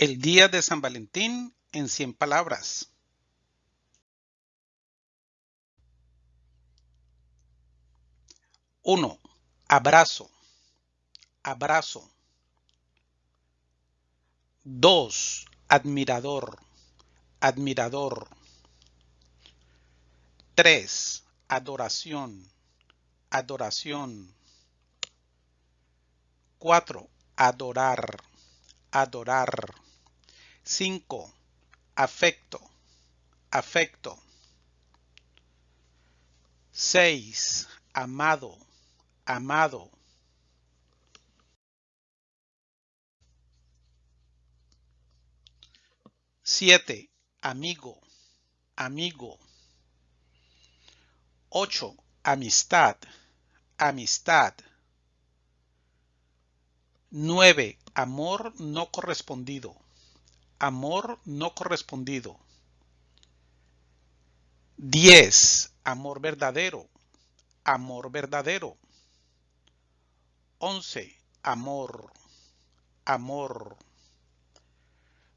El día de San Valentín en 100 palabras. Uno, abrazo, abrazo. Dos, admirador, admirador. Tres, adoración, adoración. Cuatro, adorar, adorar. 5. Afecto, afecto. 6. Amado, amado. 7. Amigo, amigo. 8. Amistad, amistad. 9. Amor no correspondido. Amor no correspondido. 10. Amor verdadero. Amor verdadero. 11. Amor. Amor.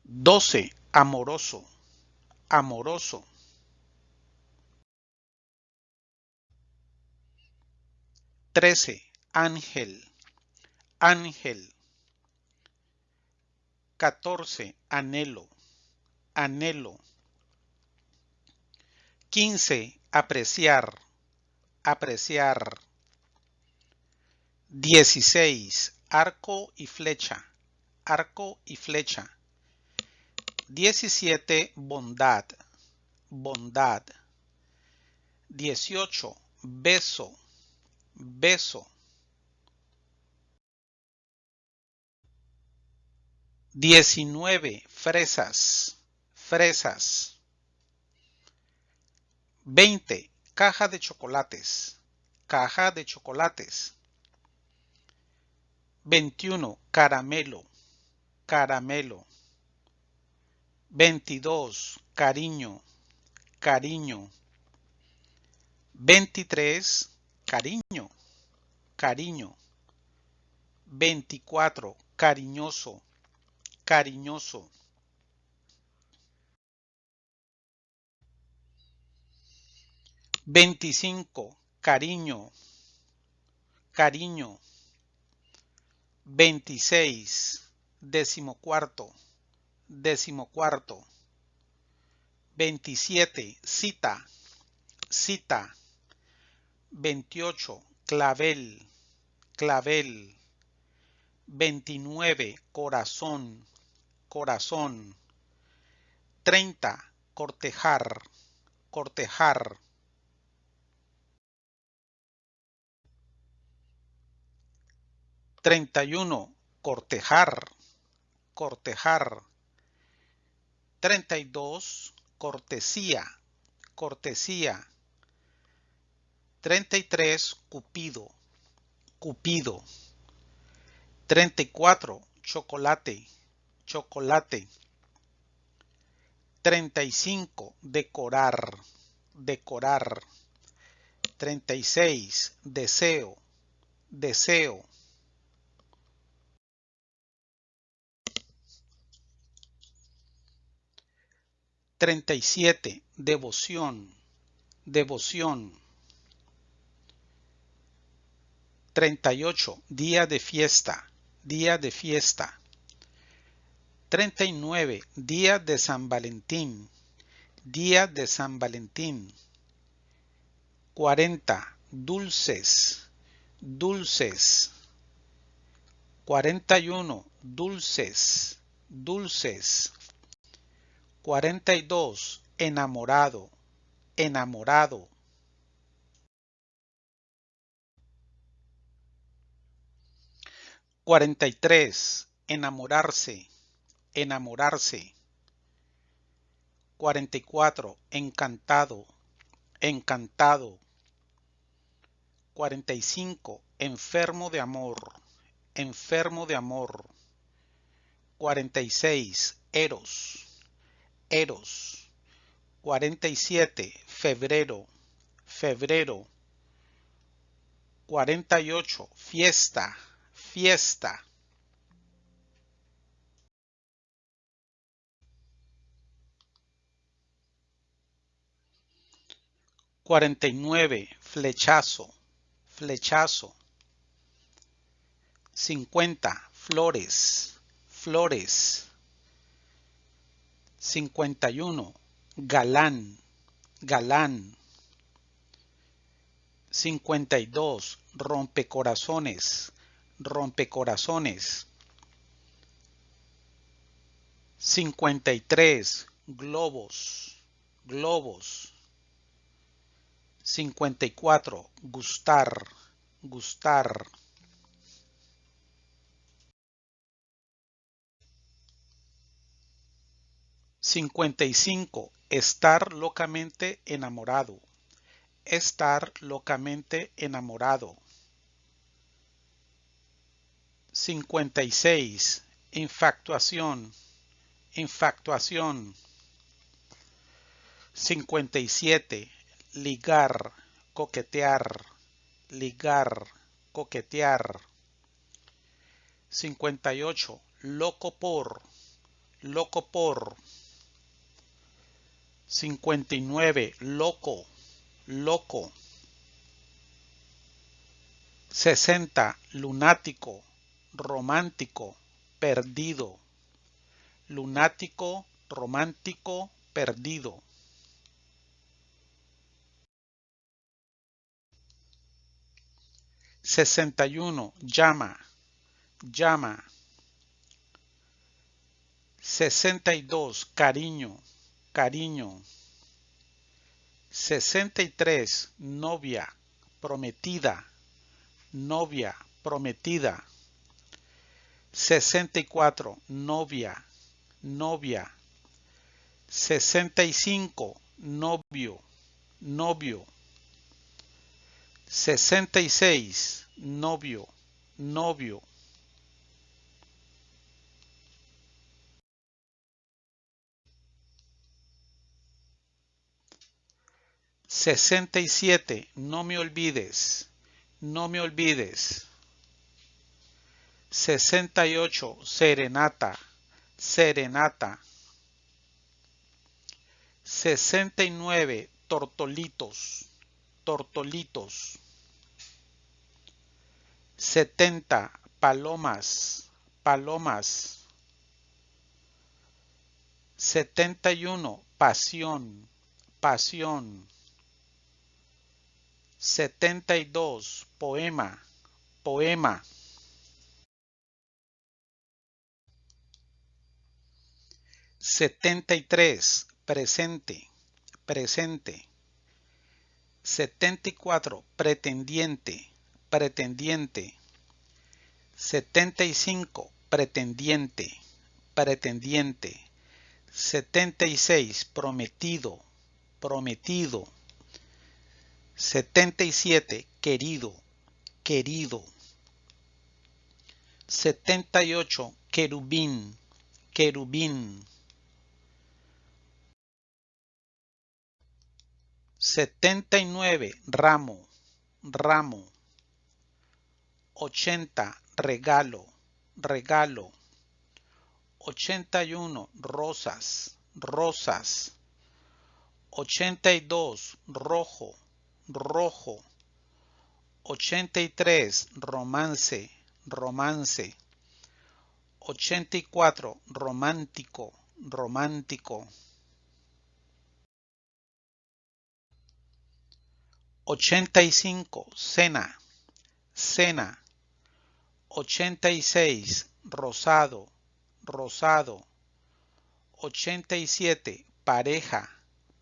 12. Amoroso. Amoroso. 13. Ángel. Ángel. 14. Anhelo, anhelo. 15. Apreciar, apreciar. 16. Arco y flecha, arco y flecha. 17. Bondad, bondad. 18. Beso, beso. 19 fresas, fresas. 20 caja de chocolates, caja de chocolates. 21 caramelo, caramelo. 22 cariño, cariño. 23 cariño, cariño. 24 cariñoso, cariñoso. Veinticinco, cariño, cariño. Veintiséis, decimocuarto, decimocuarto. Veintisiete, cita, cita. Veintiocho, clavel, clavel. Veintinueve, corazón, corazón. 30. Cortejar, cortejar. Treinta y uno, cortejar, cortejar. Treinta y dos, cortesía, cortesía. Treinta y tres, cupido, cupido. Treinta y cuatro, chocolate, chocolate. 35. Decorar, decorar. 36. Deseo, deseo. 37. Devoción, devoción. 38. Día de fiesta, día de fiesta. 39. Día de San Valentín. Día de San Valentín. 40. Dulces. Dulces. 41. Dulces. Dulces. 42. Enamorado. Enamorado. 43. Enamorarse enamorarse. 44. Encantado, encantado. 45. Enfermo de amor, enfermo de amor. 46. Eros, eros. 47. Febrero, febrero. 48. Fiesta, fiesta. 49. Flechazo, flechazo. 50. Flores, flores. 51. Galán, galán. 52. Rompecorazones, rompecorazones. 53. Globos, globos. 54. Gustar, gustar. 55. Estar locamente enamorado. Estar locamente enamorado. 56. Infactuación. Infactuación. 57. Ligar, coquetear, ligar, coquetear. 58. Loco por, loco por. 59. Loco, loco. 60. Lunático, romántico, perdido. Lunático, romántico, perdido. 61. Llama, llama. 62. Cariño, cariño. 63. Novia, prometida, novia, prometida. 64. Novia, novia. 65. Novio, novio. 66. Novio, novio. 67. No me olvides. No me olvides. 68. Serenata. Serenata. 69. Tortolitos. Tortolitos. 70. Palomas. Palomas. 71. Pasión. Pasión. 72. Poema, poema. 73. Presente, presente. 74. Pretendiente, pretendiente. 75. Pretendiente, pretendiente. 76. Prometido, prometido. 77. Querido, querido. 78. Querubín, querubín. 79. Ramo, ramo. 80. Regalo, regalo. 81. Rosas, rosas. 82. Rojo, rojo. 83. Romance, romance. 84. Romántico, romántico. 85. Cena, cena. 86. Rosado, rosado. 87. Pareja,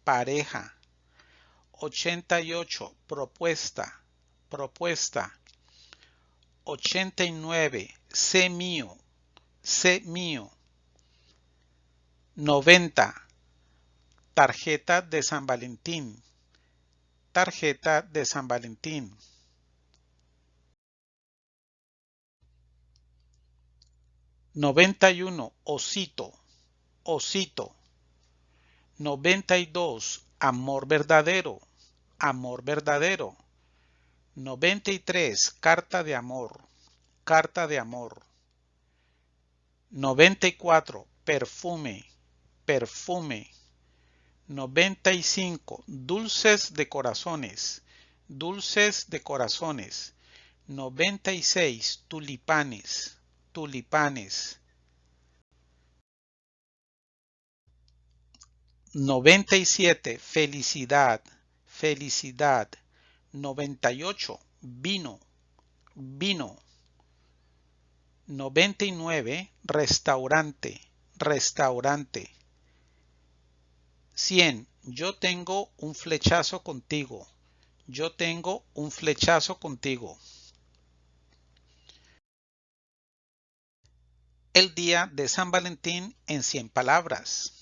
pareja. 88. Propuesta, propuesta. 89. Sé mío, sé mío. 90. Tarjeta de San Valentín, tarjeta de San Valentín. 91. Osito, osito. 92. Amor verdadero, amor verdadero. 93. Carta de amor, carta de amor. 94. Perfume, perfume. 95. Dulces de corazones. Dulces de corazones. 96. Tulipanes. Tulipanes. 97. Felicidad. Felicidad. 98. Vino. Vino. 99. Restaurante. Restaurante. 100. Yo tengo un flechazo contigo. Yo tengo un flechazo contigo. El día de San Valentín en 100 palabras.